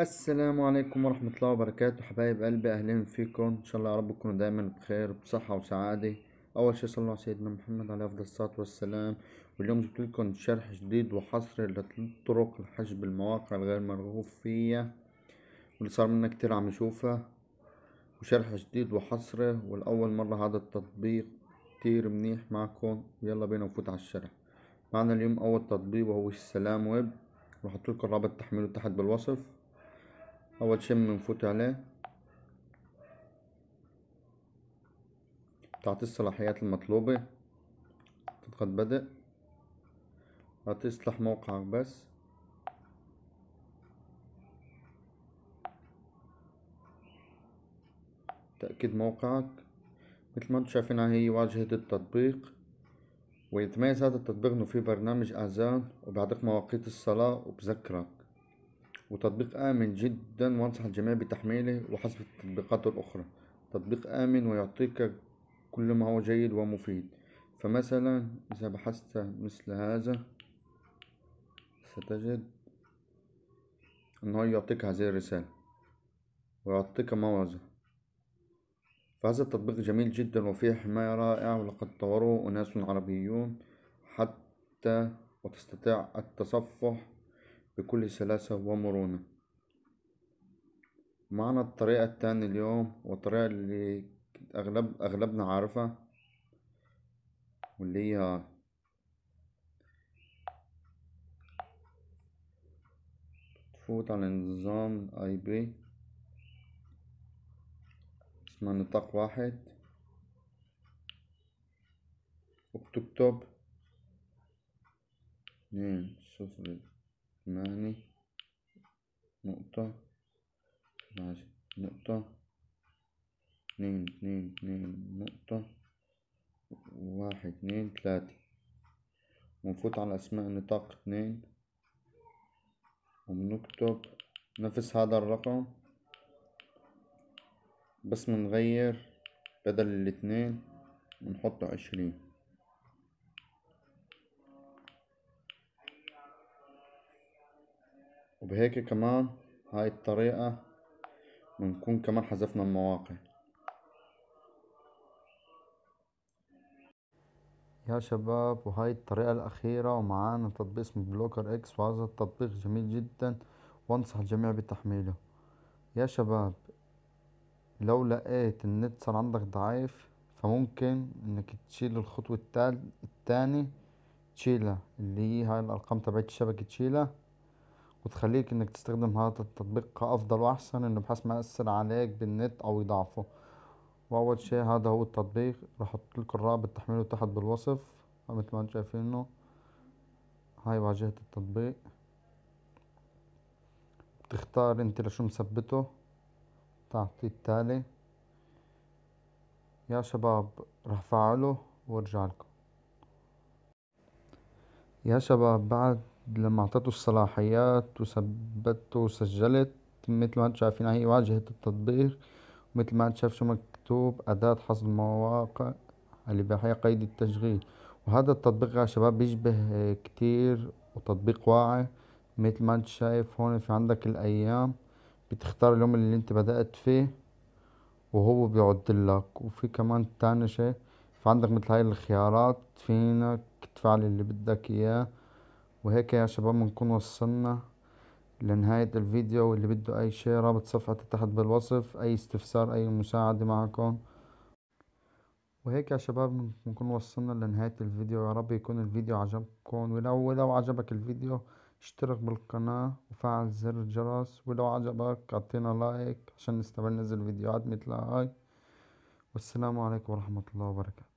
السلام عليكم ورحمة الله وبركاته حبايب قلبي أهلا فيكم؟ إن شاء الله يا رب تكونوا دايما بخير بصحة وسعادة. أول شي صلى الله على سيدنا محمد عليه أفضل الصلاة والسلام. واليوم جبت لكم شرح جديد وحصري لطرق الحجب المواقع الغير مرغوب فيها واللي صار منا كتير عم يشوفها وشرح جديد وحصري والأول مرة هذا التطبيق كتير منيح معكم. ويلا بينا نفوت على الشرح. معنا اليوم أول تطبيق وهو السلام ويب. بحط لكم رابط تحميله تحت بالوصف. أول شي بنفوت عليه. تعطي الصلاحيات المطلوبة. تضغط بدء هتصلح موقعك بس. تأكيد موقعك. مثل ما أنتم شايفين هي واجهة التطبيق. ويتميز هذا التطبيق إنه فيه برنامج آذان وبيعطيك مواقيت الصلاة وبذكرك. وتطبيق آمن جدا وأنصح الجميع بتحميله وحسب التطبيقات الأخرى. تطبيق آمن ويعطيك كل ما هو جيد ومفيد. فمثلا إذا بحثت مثل هذا ستجد أنه يعطيك هذه الرسالة ويعطيك موعظة فهذا التطبيق جميل جدا وفيه حماية رائعة ولقد طوروه أناس عربيون حتى وتستطيع التصفح بكل سلاسة ومرونة. معنا الطريقة التانية اليوم والطريقة اللي أغلب أغلبنا عارفها واللي هي تفوت على نظام اي بي اسمها نطاق واحد. وبتكتب اثنين صفر. ثمانية نقطة عشرة نقطة اثنين اثنين اثنين نقطة واحد اثنين ثلاثة ونفوت على أسماء نطاق اثنين وبنكتب نفس هذا الرقم بس منغير بدل الاثنين بنحط عشرين وبهيك كمان هاي الطريقة بنكون كمان حذفنا المواقع. يا شباب وهاي الطريقة الأخيرة ومعانا تطبيق اسمه BlockerX وهذا التطبيق جميل جدا وأنصح الجميع بتحميله. يا شباب لو لقيت النت صار عندك ضعيف فممكن إنك تشيل الخطوة التاني تشيلها اللي هي هاي الأرقام تبعت الشبكة تشيلها. وتخليك إنك تستخدم هذا التطبيق كأفضل وأحسن إنه بحيث ما يأثر عليك بالنت أو يضعفه. وأول شي هذا هو التطبيق. راح أحط لكم الرابط تحميله تحت بالوصف. مثل ما أنتم شايفينه. هاي واجهة التطبيق. بتختار أنت لشو مثبته. تعطي التالي. يا شباب راح فعله وارجع لكم. يا شباب بعد لما أعطيته الصلاحيات وثبته وسجلت مثل ما أنتم شايفين هي واجهة التطبيق. مثل ما أنت شايف شو مكتوب أداة حصر المواقع اللي بهي قيد التشغيل. وهذا التطبيق يا شباب بيشبه كتير وتطبيق واعي. مثل ما أنت شايف هون في عندك الأيام بتختار اليوم اللي أنت بدأت فيه وهو بيعدلك وفي كمان تاني شي في عندك مثل هاي الخيارات فينك تفعل اللي بدك إياه. وهيك يا شباب بنكون وصلنا لنهاية الفيديو. واللي بده أي شي رابط صفحتي تحت بالوصف أي استفسار أي مساعدة معكم. وهيك يا شباب بنكون وصلنا لنهاية الفيديو. يا رب يكون الفيديو عجبكم. ولو ولو عجبك الفيديو اشترك بالقناة وفعل زر الجرس. ولو عجبك أعطينا لايك عشان نستمر ننزل فيديوهات مثل هاي. والسلام عليكم ورحمة الله وبركاته.